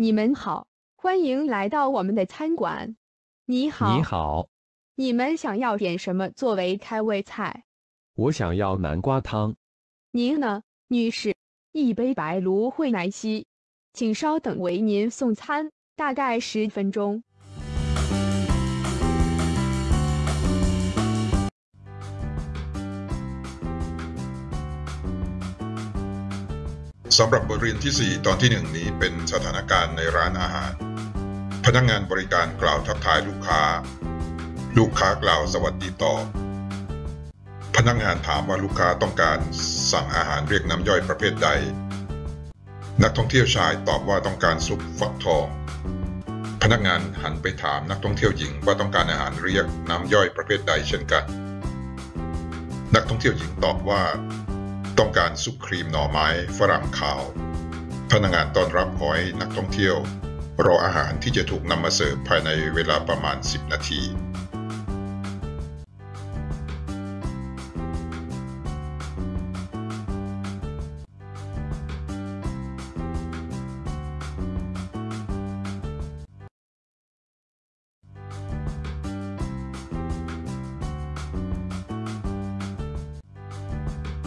你们好，欢迎来到我们的餐馆。你好，你好，你们想要点什么作为开胃菜？我想要南瓜汤。您呢，女士？一杯白芦荟奶昔，请稍等，为您送餐，大概十分钟。 สำหรับบทเรียนที่ 4 ตอนที่ 1 นี้เป็นสถานการณ์ในร้านอาหาร พนักงานบริการกล่าวทักทายลูกค้า ลูกค้ากล่าวสวัสดีตอบ พนักงานถามว่าลูกค้าต้องการสั่งอาหารเรียกน้ำย่อยประเภทใด นักท่องเที่ยวชายตอบว่าต้องการซุปฟักทอง พนักงานหันไปถามนักท่องเที่ยวหญิงว่าต้องการอาหารเรียกน้ำย่อยประเภทใดเช่นกัน นักท่องเที่ยวหญิงตอบว่า ต้องการซุปครีมหน่อไม้ฝรั่งขาว พนักงานต้อนรับขอให้นักท่องเที่ยว รออาหารที่จะถูกนำมาเสิร์ฟภายในเวลาประมาณ 10 นาที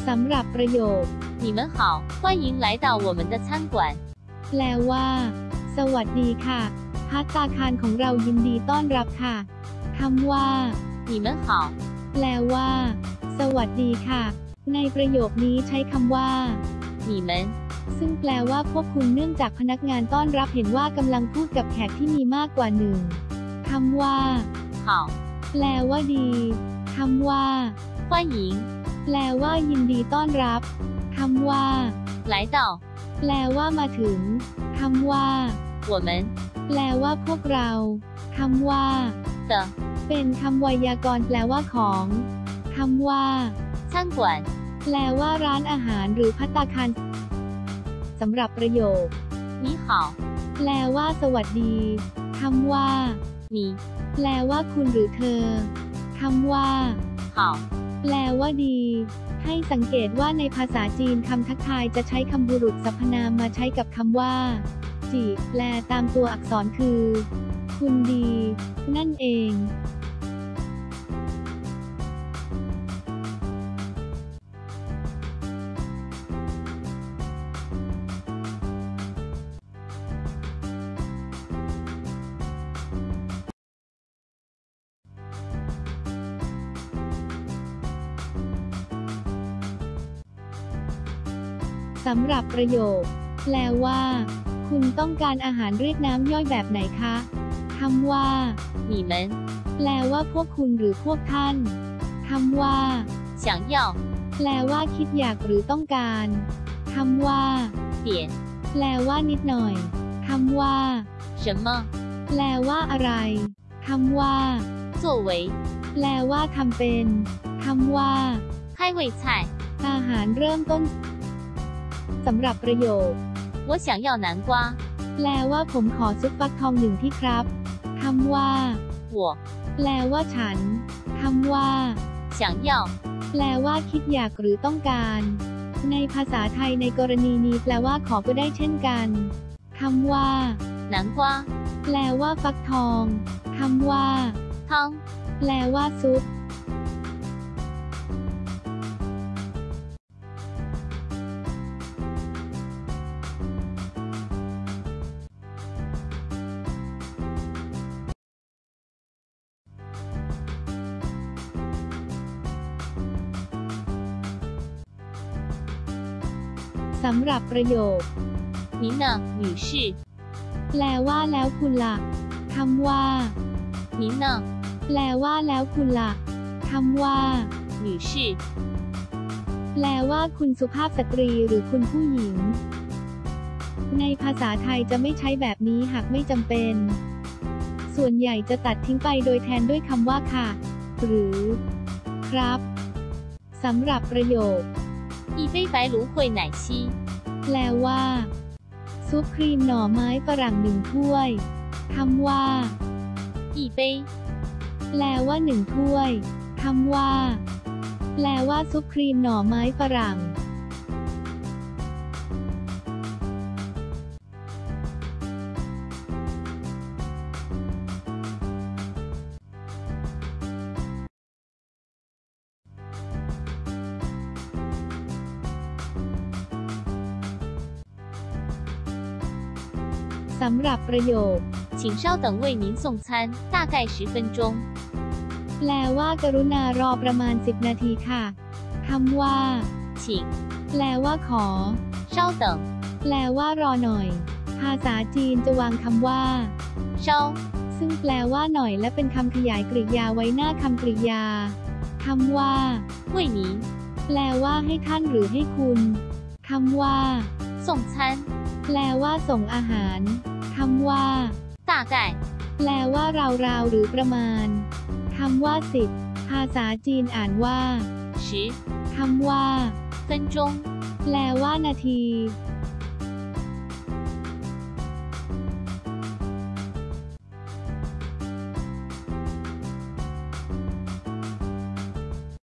สำหรับประโยค 你们好，欢迎来到我们的餐馆。 แปลว่า สวัสดีค่ะพัตตาคารของเรายินดีต้อนรับค่ะคำว่า 你们好， แปลว่า สวัสดีค่ะ ในประโยคนี้ใช้คำว่า 你们 ซึ่งแปลว่าพวกคุณเนื่องจากพนักงานต้อนรับเห็นว่ากำลังพูดกับแขกที่มีมากกว่าหนึ่งคำว่า 好， แปลว่าดีคำว่า 欢迎 แปลว่ายินดีต้อนรับคำว่า 来到 แปลว่ามาถึงคำว่า 我们 แปลว่าพวกเราคำว่า 的 เป็นคำไวยากรณ์แปลว่าของคำว่า 餐馆。 แปลว่าร้านอาหารหรือพัตตาคารสำหรับประโยค 你好， แปลว่า สวัสดีคำว่า 你 แปลว่าคุณหรือเธอคำว่า 好， แปลว่าดี ให้สังเกตว่าในภาษาจีนคำทักทายจะใช้คำบุรุษสรรพนามมาใช้กับคำว่า จีแปลตามตัวอักษรคือ คุณดี นั่นเอง สำหรับประโยค แปลว่า คุณต้องการอาหารเรียกน้ำย่อยแบบไหนคะคำว่า 你们 แปลว่าพวกคุณหรือพวกท่านคำว่า 想要 แปลว่าคิดอยากหรือต้องการคำว่า 点 แปลว่านิดหน่อยคำว่า 什么 แปลว่าอะไรคำว่า 作为 แปลว่าทำเป็นคำว่า 开胃菜？ อาหารเริ่มต้น สำหรับประโยค 我想要南瓜。 แปลว่าผมขอซุปฟักทองหนึ่งที่ครับคำว่า 我 แปลว่าฉันคำว่า 想要 แปลว่าคิดอยากหรือต้องการ ในภาษาไทยในกรณีนี้แปลว่าขอก็ได้เช่นกันคำว่า 南瓜 แปลว่าฟักทองคำว่า 汤 แปลว่าซุป สำหรับประโยค 您呢，女士？ แปลว่าแล้วคุณล่ะคำว่า 您呢， แปลว่าแล้วคุณล่ะคำว่า 女士？ แปลว่าคุณสุภาพสตรีหรือคุณผู้หญิง ในภาษาไทยจะไม่ใช้แบบนี้หากไม่จำเป็น ส่วนใหญ่จะตัดทิ้งไปโดยแทนด้วยคำว่าค่ะ หรือ ครับสำหรับประโยค 一杯白芦荟奶昔。 แปลว่า ซุปครีมหน่อไม้ฝรั่งหนึ่งถ้วยคำว่า 一杯 แปลว่าหนึ่งถ้วยคำว่า แปลว่าซุปครีมหน่อไม้ฝรั่ง สำหรับประโยค 请稍等为您送餐，大概十分钟。 แปลว่ากรุณารอประมาณ 10 นาทีค่ะคำว่า 请 แปลว่าขอ 稍等， แปลว่ารอหน่อย ภาษาจีนจะวางคำว่า 稍 ซึ่งแปลว่าหน่อยและเป็นคำขยายกริยาไว้หน้าคำกริยาคำว่า 为您 แปลว่าให้ท่านหรือให้คุณคำว่า ส่งฉัน แปลว่าส่งอาหาร คำว่าตาไก่แปลว่าราวๆหรือประมาณ คำว่าสิบภาษาจีนอ่านว่าชิคำว่าเซนจงแปลว่านาที